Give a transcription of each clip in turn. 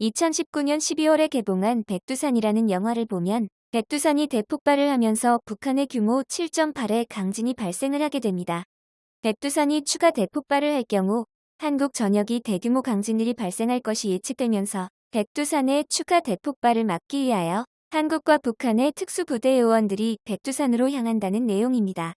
2019년 12월에 개봉한 백두산이라는 영화를 보면 백두산이 대폭발을 하면서 북한의 규모 7.8의 강진이 발생을 하게 됩니다. 백두산이 추가 대폭발을 할 경우 한국 전역이 대규모 강진들이 발생할 것이 예측되면서 백두산의 추가 대폭발을 막기 위하여 한국과 북한의 특수부대 요원들이 백두산으로 향한다는 내용입니다.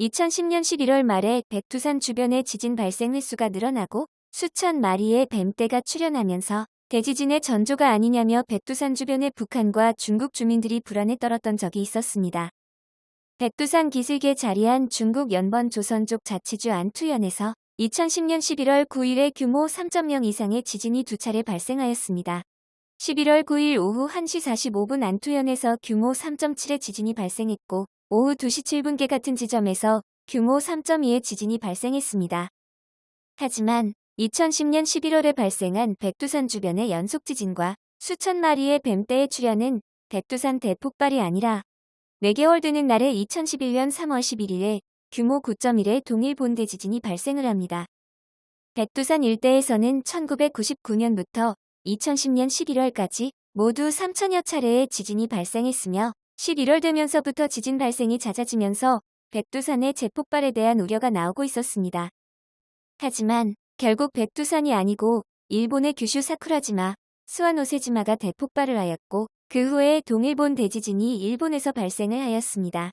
2010년 11월 말에 백두산 주변의 지진 발생 횟수가 늘어나고 수천 마리의 뱀떼가 출현하면서 대지진의 전조가 아니냐며 백두산 주변의 북한과 중국 주민들이 불안에 떨었던 적이 있었습니다. 백두산 기슭에 자리한 중국 연번 조선족 자치주 안투현에서 2010년 11월 9일에 규모 3.0 이상의 지진이 두 차례 발생하였습니다. 11월 9일 오후 1시 45분 안투현에서 규모 3.7의 지진이 발생했고 오후 2시 7분께 같은 지점에서 규모 3.2의 지진이 발생했습니다. 하지만 2010년 11월에 발생한 백두산 주변의 연속 지진과 수천 마리의 뱀떼의 출현은 백두산 대폭발이 아니라 4개월 되는 날에 2011년 3월 11일에 규모 9.1의 동일 본대 지진이 발생을 합니다. 백두산 일대에서는 1999년부터 2010년 11월까지 모두 3천여 차례의 지진이 발생했으며 11월 되면서부터 지진 발생이 잦아지면서 백두산의 재폭발에 대한 우려가 나오고 있었습니다. 하지만 결국 백두산이 아니고 일본의 규슈 사쿠라지마, 스와노세지마가 대폭발을 하였고 그 후에 동일본 대지진이 일본에서 발생을 하였습니다.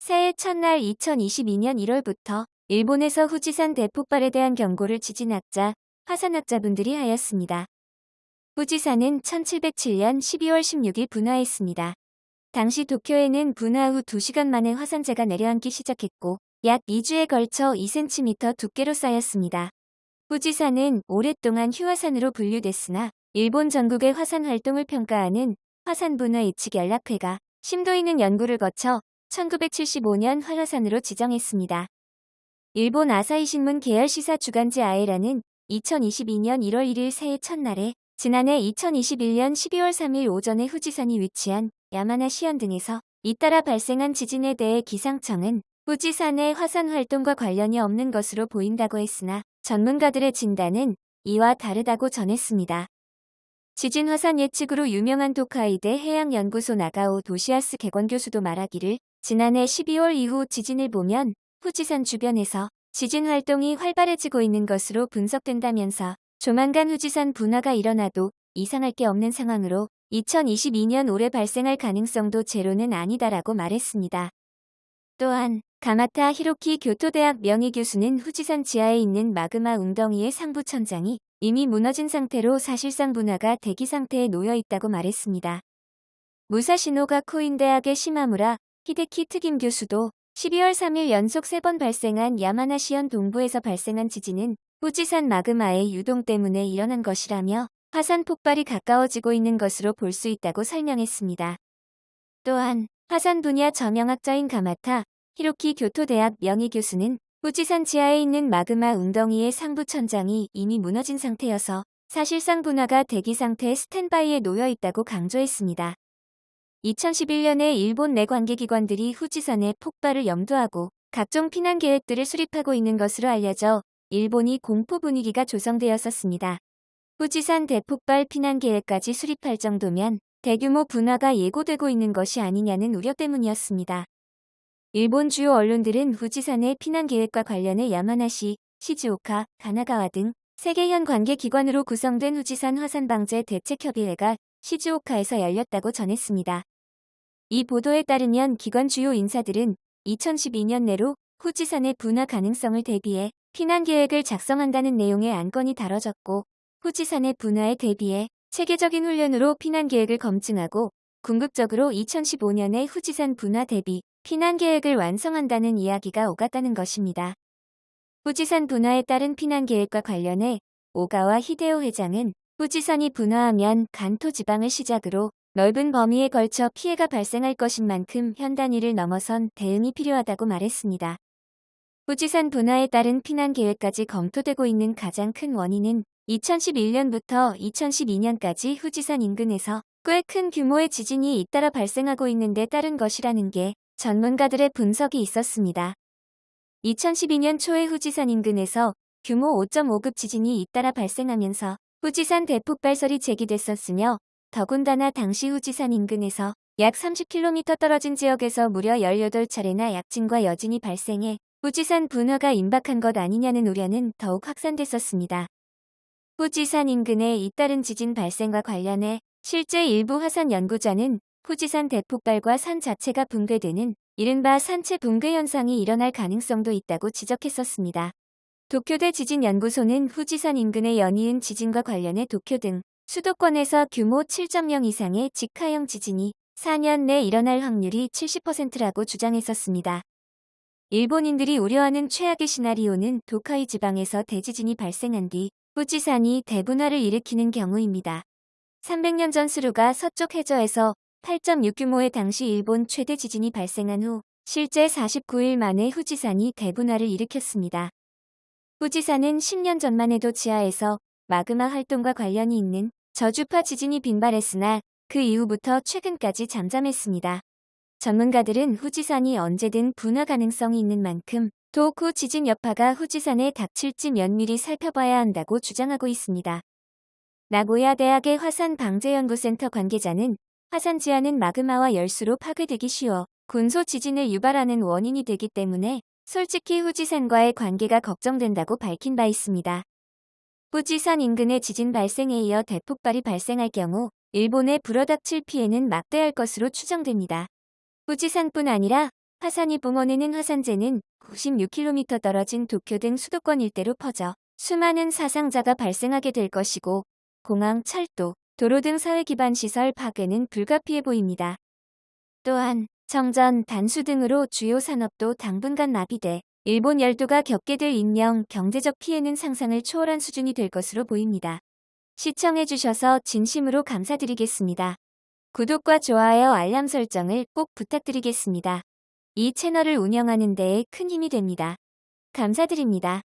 새해 첫날 2022년 1월부터 일본에서 후지산 대폭발에 대한 경고를 지진학자, 화산학자분들이 하였습니다. 후지산은 1707년 12월 16일 분화했습니다. 당시 도쿄에는 분화 후 2시간 만에 화산재가 내려앉기 시작했고 약 2주에 걸쳐 2cm 두께로 쌓였습니다. 후지산은 오랫동안 휴화산으로 분류됐으나 일본 전국의 화산 활동을 평가하는 화산분화 예측 연락회가 심도 있는 연구를 거쳐 1975년 활화산으로 지정했습니다. 일본 아사히신문 계열 시사 주간지 아에라는 2022년 1월 1일 새해 첫날에 지난해 2021년 12월 3일 오전에 후지산이 위치한 야마나 시현 등에서 잇따라 발생한 지진에 대해 기상청은 후지산의 화산 활동과 관련이 없는 것으로 보인다고 했으나 전문가들의 진단은 이와 다르다고 전했습니다. 지진 화산 예측으로 유명한 도카이대 해양연구소 나가오 도시아스 개관 교수도 말하기를 지난해 12월 이후 지진을 보면 후지산 주변에서 지진 활동이 활발해지고 있는 것으로 분석된다면서 조만간 후지산 분화가 일어나도 이상할 게 없는 상황으로 2022년 올해 발생할 가능성도 제로는 아니다라고 말했습니다. 또한 가마타 히로키 교토대학 명의교수는 후지산 지하에 있는 마그마 웅덩이의 상부 천장이 이미 무너진 상태로 사실상 분화가 대기 상태에 놓여 있다고 말했습니다. 무사시노가 코인대학의 시마무라 히데키 특임 교수도 12월 3일 연속 3번 발생한 야마나시현 동부에서 발생한 지진은 후지산 마그마의 유동 때문에 일어난 것이라며 화산 폭발이 가까워지고 있는 것으로 볼 수 있다고 설명했습니다. 또한 화산 분야 저명학자인 가마타 히로키 교토대학 명의교수는 후지산 지하에 있는 마그마 웅덩이의 상부 천장이 이미 무너진 상태여서 사실상 분화가 대기 상태 스탠바이에 놓여 있다고 강조했습니다. 2011년에 일본 내 관계기관들이 후지산의 폭발을 염두하고 각종 피난 계획들을 수립하고 있는 것으로 알려져 일본이 공포 분위기가 조성되었었습니다. 후지산 대폭발 피난 계획까지 수립할 정도면 대규모 분화가 예고되고 있는 것이 아니냐는 우려 때문이었습니다. 일본 주요 언론들은 후지산의 피난 계획과 관련해 야마나시, 시즈오카, 가나가와 등 세계현 관계기관으로 구성된 후지산 화산방제 대책협의회가 시즈오카에서 열렸다고 전했습니다. 이 보도에 따르면 기관 주요 인사들은 2012년 내로 후지산의 분화 가능성을 대비해 피난 계획을 작성한다는 내용의 안건이 다뤄졌고 후지산의 분화에 대비해 체계적인 훈련으로 피난 계획을 검증하고 궁극적으로 2015년에 후지산 분화 대비 피난 계획을 완성한다는 이야기가 오갔다는 것입니다. 후지산 분화에 따른 피난 계획과 관련해 오가와 히데오 회장은 후지산이 분화하면 간토 지방을 시작으로 넓은 범위에 걸쳐 피해가 발생할 것인 만큼 현 단위를 넘어선 대응이 필요하다고 말했습니다. 후지산 분화에 따른 피난 계획까지 검토되고 있는 가장 큰 원인은 2011년부터 2012년까지 후지산 인근에서 꽤 큰 규모의 지진이 잇따라 발생하고 있는데 따른 것이라는 게 전문가들의 분석이 있었습니다. 2012년 초에 후지산 인근에서 규모 5.5급 지진이 잇따라 발생하면서 후지산 대폭발설이 제기됐었으며 더군다나 당시 후지산 인근에서 약 30km 떨어진 지역에서 무려 18차례나 약진과 여진이 발생해 후지산 분화가 임박한 것 아니냐는 우려는 더욱 확산됐었습니다. 후지산 인근의 잇따른 지진 발생과 관련해 실제 일부 화산 연구자는 후지산 대폭발과 산 자체가 붕괴되는 이른바 산체 붕괴 현상이 일어날 가능성도 있다고 지적했었습니다. 도쿄대 지진연구소는 후지산 인근의 연이은 지진과 관련해 도쿄 등 수도권에서 규모 7.0 이상의 직하형 지진이 4년 내 일어날 확률이 70%라고 주장했었습니다. 일본인들이 우려하는 최악의 시나리오는 도카이 지방에서 대지진이 발생한 뒤 후지산이 대분화를 일으키는 경우입니다. 300년 전 수루가 서쪽 해저에서 8.6 규모의 당시 일본 최대 지진이 발생한 후 실제 49일 만에 후지산이 대분화를 일으켰습니다. 후지산은 10년 전만 해도 지하에서 마그마 활동과 관련이 있는 저주파 지진이 빈발했으나 그 이후부터 최근까지 잠잠했습니다. 전문가들은 후지산이 언제든 분화 가능성이 있는 만큼 도쿠 지진 여파가 후지산에 닥칠지 면밀히 살펴봐야 한다고 주장하고 있습니다. 나고야 대학의 화산 방재연구센터 관계자는 화산 지하는 마그마와 열수로 파괴되기 쉬워 군소 지진을 유발하는 원인이 되기 때문에 솔직히 후지산과의 관계가 걱정된다고 밝힌 바 있습니다. 후지산 인근의 지진 발생에 이어 대폭발이 발생할 경우 일본에 불어닥칠 피해는 막대할 것으로 추정됩니다. 후지산뿐 아니라 화산이 붕어내는 화산재는 96km 떨어진 도쿄 등 수도권 일대로 퍼져 수많은 사상자가 발생하게 될 것이고 공항, 철도, 도로 등 사회 기반 시설 파괴는 불가피해 보입니다. 또한 정전, 단수 등으로 주요 산업도 당분간 마비돼 일본 열도가 겪게 될 인명, 경제적 피해는 상상을 초월한 수준이 될 것으로 보입니다. 시청해주셔서 진심으로 감사드리겠습니다. 구독과 좋아요 알람 설정을 꼭 부탁드리겠습니다. 이 채널을 운영하는 데에 큰 힘이 됩니다. 감사드립니다.